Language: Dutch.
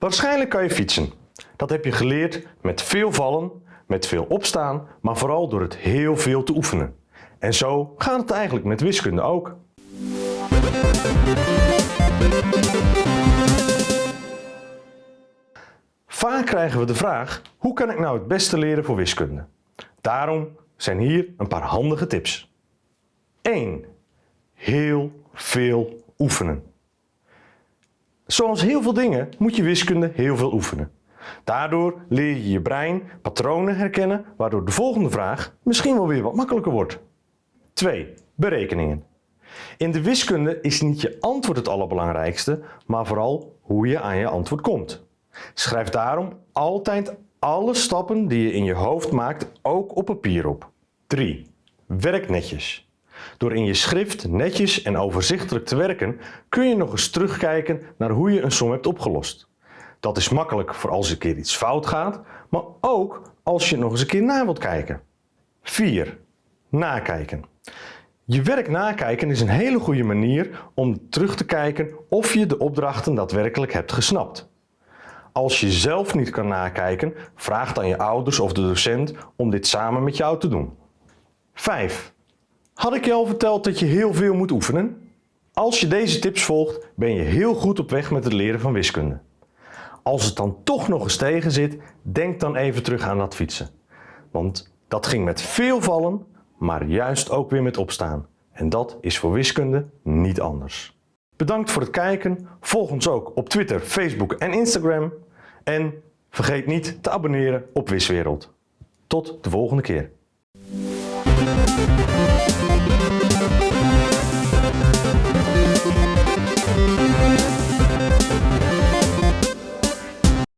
Waarschijnlijk kan je fietsen. Dat heb je geleerd met veel vallen, met veel opstaan, maar vooral door het heel veel te oefenen. En zo gaat het eigenlijk met wiskunde ook. Vaak krijgen we de vraag, hoe kan ik nou het beste leren voor wiskunde? Daarom zijn hier een paar handige tips. 1. Heel veel oefenen. Zoals heel veel dingen moet je wiskunde heel veel oefenen. Daardoor leer je je brein patronen herkennen, waardoor de volgende vraag misschien wel weer wat makkelijker wordt. 2. Berekeningen. In de wiskunde is niet je antwoord het allerbelangrijkste, maar vooral hoe je aan je antwoord komt. Schrijf daarom altijd alle stappen die je in je hoofd maakt ook op papier op. 3. Werk netjes. Door in je schrift netjes en overzichtelijk te werken kun je nog eens terugkijken naar hoe je een som hebt opgelost. Dat is makkelijk voor als een keer iets fout gaat, maar ook als je nog eens een keer na wilt kijken. 4. Nakijken. Je werk nakijken is een hele goede manier om terug te kijken of je de opdrachten daadwerkelijk hebt gesnapt. Als je zelf niet kan nakijken, vraag dan je ouders of de docent om dit samen met jou te doen. 5. Had ik je al verteld dat je heel veel moet oefenen? Als je deze tips volgt, ben je heel goed op weg met het leren van wiskunde. Als het dan toch nog eens tegen zit, denk dan even terug aan dat fietsen. Want dat ging met veel vallen, maar juist ook weer met opstaan. En dat is voor wiskunde niet anders. Bedankt voor het kijken. Volg ons ook op Twitter, Facebook en Instagram. En vergeet niet te abonneren op Wiswereld. Tot de volgende keer. Bye.